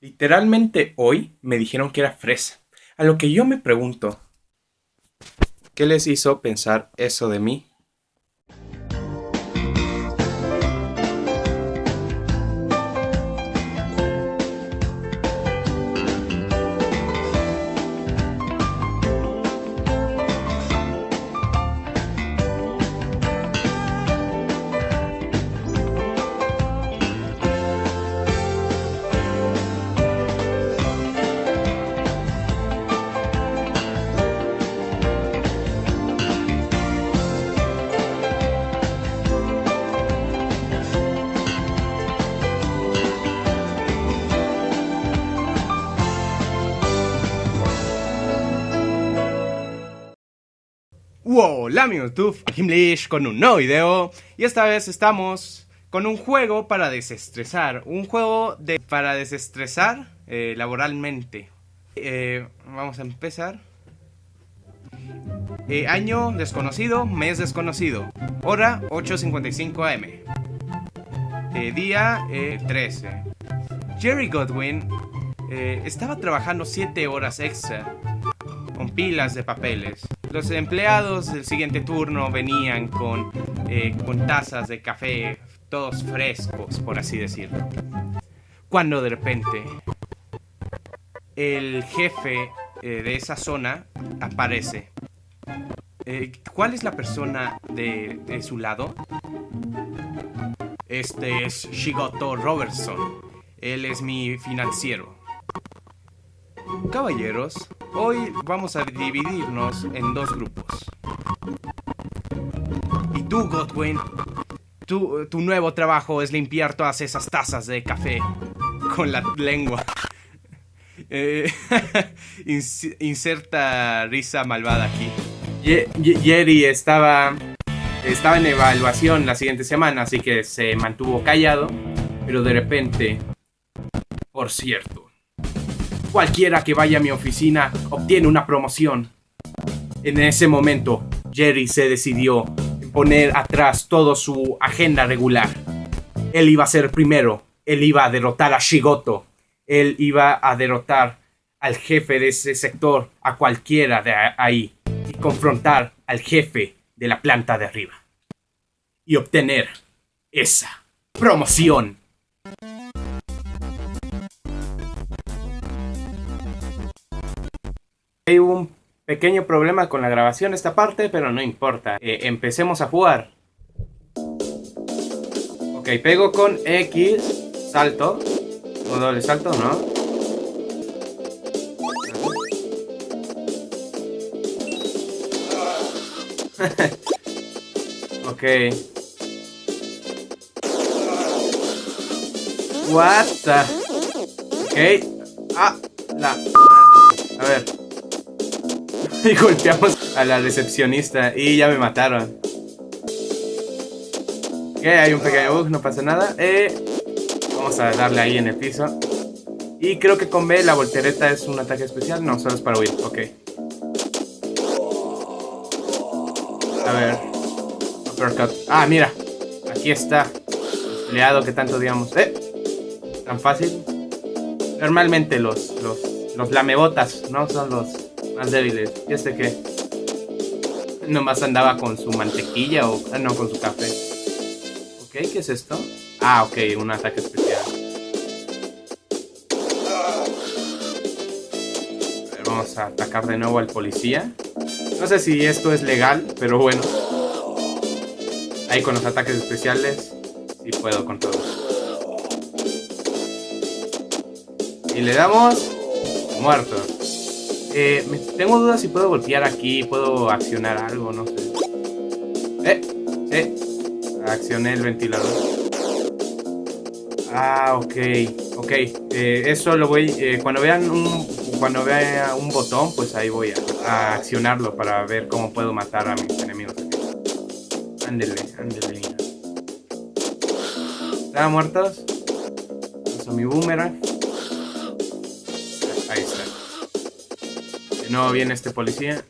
Literalmente hoy me dijeron que era fresa. A lo que yo me pregunto, ¿qué les hizo pensar eso de mí? Hola mi YouTube, Himlish con un nuevo video y esta vez estamos con un juego para desestresar, un juego de, para desestresar eh, laboralmente. Eh, vamos a empezar. Eh, año desconocido, mes desconocido, hora 8.55 am. día 13. Jerry Godwin estaba trabajando 7 horas extra pilas de papeles. Los empleados del siguiente turno venían con, eh, con tazas de café, todos frescos, por así decirlo. Cuando de repente el jefe eh, de esa zona aparece. Eh, ¿Cuál es la persona de su lado? Este es Shigoto Robertson. Él es mi financiero. Caballeros, hoy vamos a dividirnos en dos grupos. Y tú, Godwin, tu, tu nuevo trabajo es limpiar todas esas tazas de café con la lengua. Eh, inserta risa malvada aquí. Jerry estaba, estaba en evaluación la siguiente semana, así que se mantuvo callado, pero de repente, por cierto, Cualquiera que vaya a mi oficina obtiene una promoción. En ese momento, Jerry se decidió poner atrás toda su agenda regular. Él iba a ser primero, él iba a derrotar a Shigoto, él iba a derrotar al jefe de ese sector, a cualquiera de ahí, y confrontar al jefe de la planta de arriba. Y obtener esa promoción. Hay un pequeño problema con la grabación esta parte, pero no importa. Eh, empecemos a jugar. Ok, pego con X, salto. O doble salto, ¿no? ok. What the... Ok. Ah, la A ver. y golpeamos a la recepcionista y ya me mataron. Ok, hay un pequeño bug, no pasa nada. Eh, vamos a darle ahí en el piso. Y creo que con B la voltereta es un ataque especial. No, solo es para huir. Ok. A ver. Ah, mira. Aquí está. Empleado que tanto digamos. Eh. Tan fácil. Normalmente los, los, los lamebotas, ¿no? Son los más débiles. Ya sé que nomás andaba con su mantequilla o ah, no, con su café. Ok, ¿qué es esto? Ah, ok, un ataque especial. A ver, vamos a atacar de nuevo al policía. No sé si esto es legal, pero bueno. Ahí con los ataques especiales, sí puedo con todo. Y le damos muerto. Eh, tengo dudas si puedo golpear aquí, puedo accionar algo, no sé. Eh, eh. Accioné el ventilador. Ah, ok, ok. Eh, eso lo voy, eh, cuando vean un, cuando vea un botón, pues ahí voy a, accionarlo para ver cómo puedo matar a mis enemigos. Ándele, ándele. ¿Están muertos? Uso mi boomerang. No viene este policía.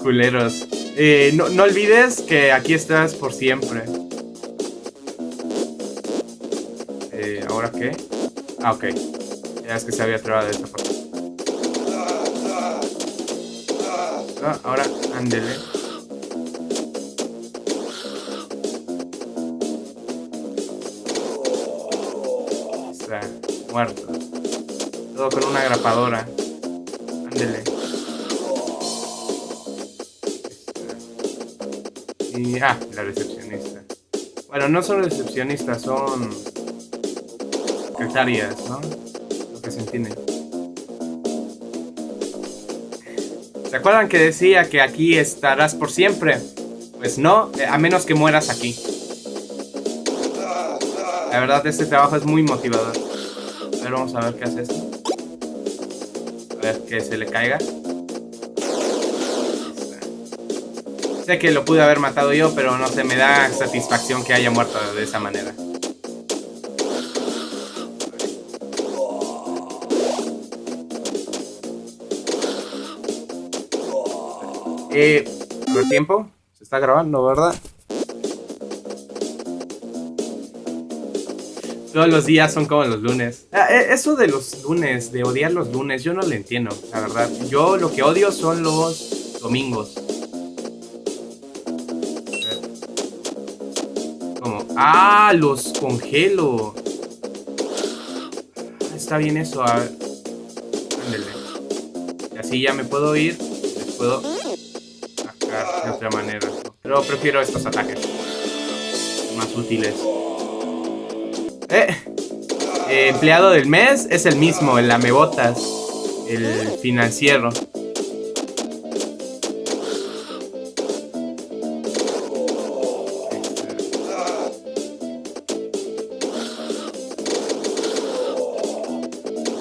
Culeros. Eh, no, no olvides que aquí estás por siempre. Eh, ¿Ahora qué? Ah, ok. Ya es que se había trabado esta parte. Ah, ahora, ándele. Muerto. Todo con una grapadora. Ándele. Y, ah, la recepcionista. Bueno, no son recepcionistas, son secretarias, ¿no? Lo que se entiende. ¿Se acuerdan que decía que aquí estarás por siempre? Pues no, eh, a menos que mueras aquí. La verdad, este trabajo es muy motivador. Vamos a ver qué hace esto. A ver, que se le caiga. Sé que lo pude haber matado yo, pero no sé, me da satisfacción que haya muerto de esa manera. Eh, el tiempo? Se está grabando, ¿verdad? Todos los días son como los lunes. Ah, eh, eso de los lunes, de odiar los lunes, yo no lo entiendo, la verdad. Yo lo que odio son los domingos. Como, ah, los congelo. Ah, está bien eso, a ver. Y así ya me puedo ir. Les puedo de otra manera. Pero prefiero estos ataques. Más útiles. Eh, eh, empleado del mes es el mismo, el amebotas. El financiero.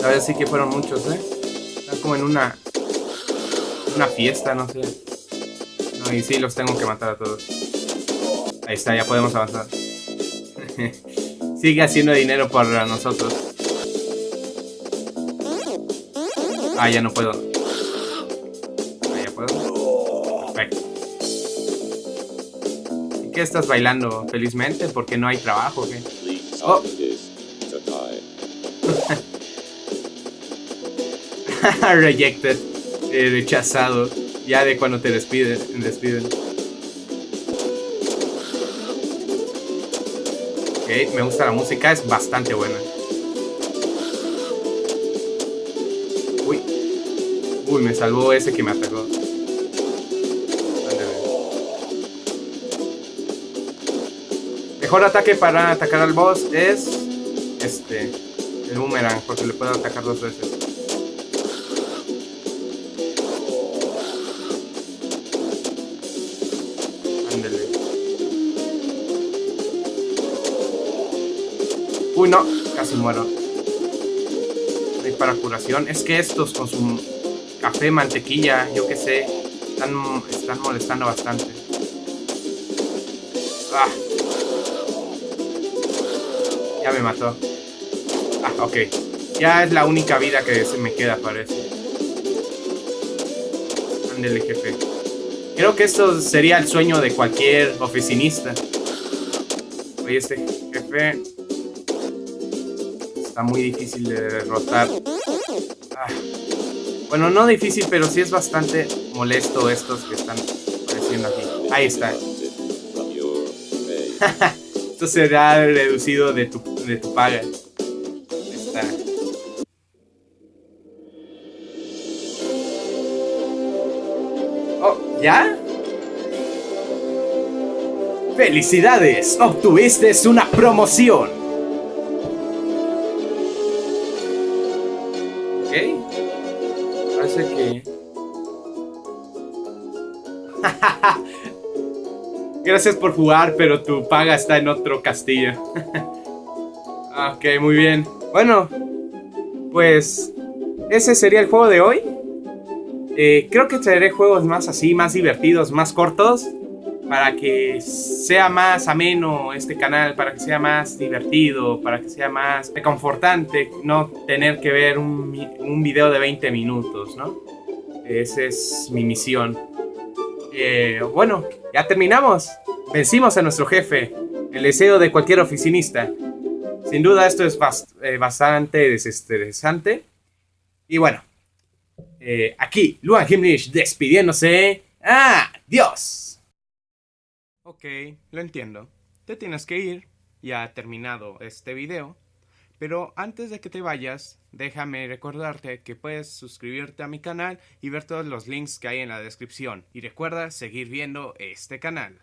A ver, sí que fueron muchos, ¿eh? Están como en una... Una fiesta, no sé. Y sí, los tengo que matar a todos. Ahí está, ya podemos avanzar. Sigue haciendo dinero para nosotros. Ah, ya no puedo. Ah, ya puedo. Perfecto. ¿Y qué estás bailando felizmente? Porque no hay trabajo. Oh. Rejected. Eh, rechazado. Ya de cuando te despiden, despiden. Me gusta la música, es bastante buena. Uy. Uy, me salvó ese que me atacó. Mejor ataque para atacar al boss es este, el boomerang, porque le puedo atacar dos veces. Uy, no, casi muero. Para curación. Es que estos con su café, mantequilla, yo qué sé, están, están molestando bastante. Ah. Ya me mató. Ah, ok. Ya es la única vida que se me queda, parece. Ándele, jefe. Creo que esto sería el sueño de cualquier oficinista. Oye, este jefe está muy difícil de derrotar. Ah. Bueno, no difícil, pero sí es bastante molesto estos que están apareciendo aquí. Ahí está. Esto será reducido de tu, de tu paga. Está. Oh, ¿ya? ¡Felicidades! Obtuviste una promoción. Gracias por jugar, pero tu paga está en otro castillo. ok, muy bien. Bueno, pues ese sería el juego de hoy. Eh, creo que traeré juegos más así, más divertidos, más cortos para que sea más ameno este canal, para que sea más divertido, para que sea más reconfortante no tener que ver un, un video de 20 minutos, ¿no? Esa es mi misión. Eh, bueno, ya terminamos. Vencimos a nuestro jefe. El deseo de cualquier oficinista. Sin duda esto es eh, bastante desestresante. Y bueno, eh, aquí Luan Himmlich despidiéndose. ¡Adiós! Ok, lo entiendo. Te tienes que ir. Ya ha terminado este video. Pero antes de que te vayas, déjame recordarte que puedes suscribirte a mi canal y ver todos los links que hay en la descripción. Y recuerda seguir viendo este canal.